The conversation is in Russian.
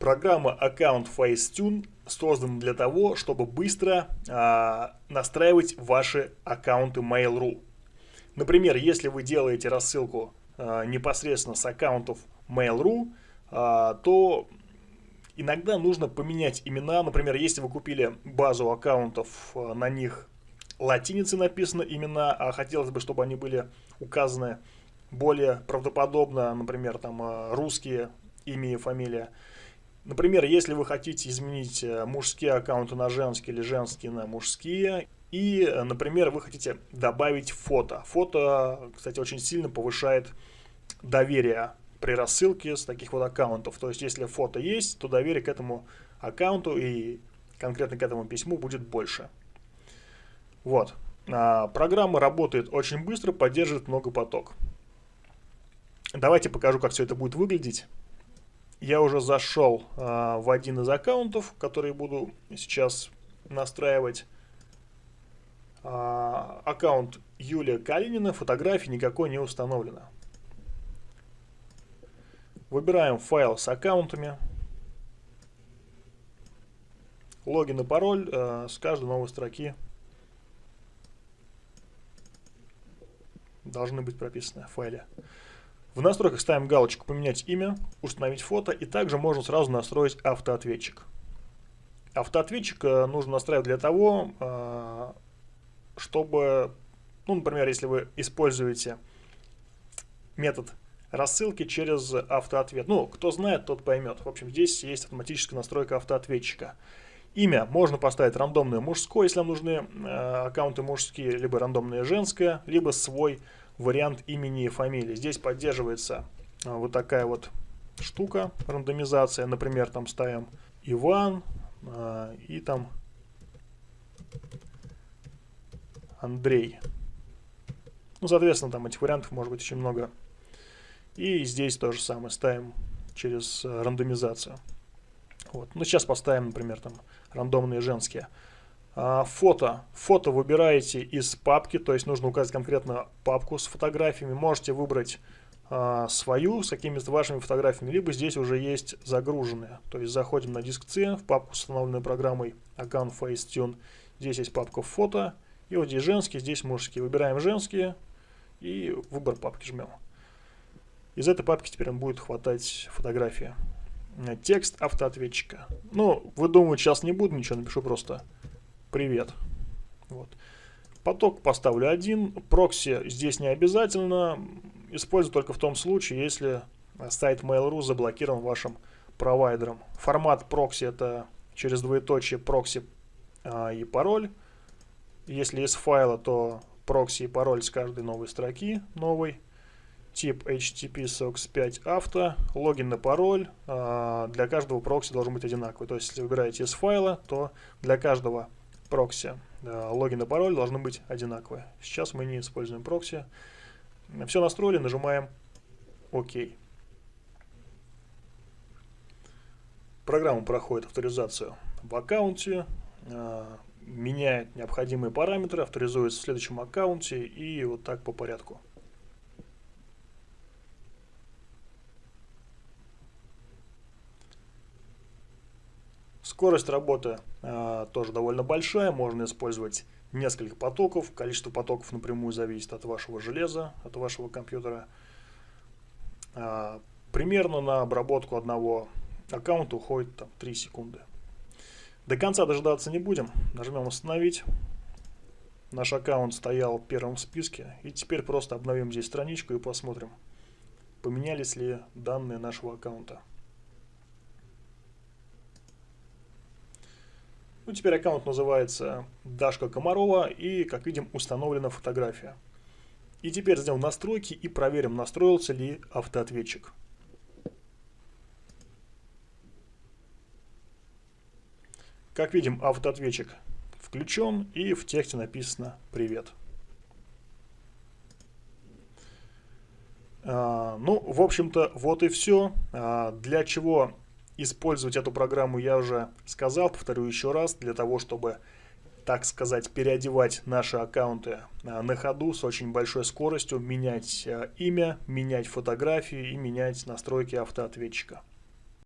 Программа Account Facetune создана для того, чтобы быстро а, настраивать ваши аккаунты Mail.ru. Например, если вы делаете рассылку а, непосредственно с аккаунтов Mail.ru, а, то иногда нужно поменять имена. Например, если вы купили базу аккаунтов, а, на них латиницей написаны имена, а хотелось бы, чтобы они были указаны более правдоподобно, например, там а, русские имя и фамилия, Например, если вы хотите изменить э, мужские аккаунты на женские или женские на мужские, и, э, например, вы хотите добавить фото. Фото, кстати, очень сильно повышает доверие при рассылке с таких вот аккаунтов. То есть, если фото есть, то доверие к этому аккаунту и конкретно к этому письму будет больше. Вот. А, программа работает очень быстро, поддерживает многопоток. Давайте покажу, как все это будет выглядеть я уже зашел а, в один из аккаунтов, который буду сейчас настраивать. А, аккаунт Юлия Калинина, фотографии никакой не установлено. Выбираем файл с аккаунтами. Логин и пароль э, с каждой новой строки должны быть прописаны в файле. В настройках ставим галочку «Поменять имя», «Установить фото» и также можно сразу настроить автоответчик. Автоответчик э, нужно настраивать для того, э, чтобы, ну, например, если вы используете метод рассылки через автоответ. Ну, кто знает, тот поймет. В общем, здесь есть автоматическая настройка автоответчика. Имя можно поставить рандомное мужское, если вам нужны э, аккаунты мужские, либо рандомное женское, либо свой вариант имени и фамилии. Здесь поддерживается а, вот такая вот штука, рандомизация. Например, там ставим Иван а, и там Андрей. Ну, соответственно, там этих вариантов может быть очень много. И здесь то же самое ставим через а, рандомизацию. Вот. Ну, сейчас поставим, например, там рандомные женские. А, фото. Фото выбираете из папки, то есть нужно указать конкретно папку с фотографиями. Можете выбрать а, свою с какими-то вашими фотографиями, либо здесь уже есть загруженные. То есть заходим на диск C в папку с установленной программой Account Facetune. Здесь есть папка фото, и вот здесь женские, здесь мужские. Выбираем женские и выбор папки жмем. Из этой папки теперь будет хватать фотографии. Текст автоответчика. Ну, вы думаете, сейчас не буду ничего, напишу просто привет. Вот. Поток поставлю один. Прокси здесь не обязательно. Использую только в том случае, если сайт Mail.ru заблокирован вашим провайдером. Формат прокси это через двоеточие прокси а, и пароль. Если из файла, то прокси и пароль с каждой новой строки новый. Тип HTTP SOCKS 5 авто. Логин и пароль а, для каждого прокси должен быть одинаковый. То есть, если выбираете из файла, то для каждого прокси. Логин и пароль должны быть одинаковые. Сейчас мы не используем прокси. Все настроили, нажимаем ОК. Программа проходит авторизацию в аккаунте, а, меняет необходимые параметры, авторизуется в следующем аккаунте и вот так по порядку. Скорость работы э, тоже довольно большая, можно использовать несколько потоков. Количество потоков напрямую зависит от вашего железа, от вашего компьютера. Э, примерно на обработку одного аккаунта уходит там, 3 секунды. До конца дожидаться не будем. Нажмем «Установить». Наш аккаунт стоял первым в списке. И теперь просто обновим здесь страничку и посмотрим, поменялись ли данные нашего аккаунта. Ну, теперь аккаунт называется Дашка Комарова и, как видим, установлена фотография. И теперь сделаем настройки и проверим, настроился ли автоответчик. Как видим, автоответчик включен и в тексте написано «Привет». А, ну, в общем-то, вот и все. А, для чего Использовать эту программу я уже сказал, повторю еще раз, для того, чтобы, так сказать, переодевать наши аккаунты а, на ходу с очень большой скоростью, менять а, имя, менять фотографии и менять настройки автоответчика.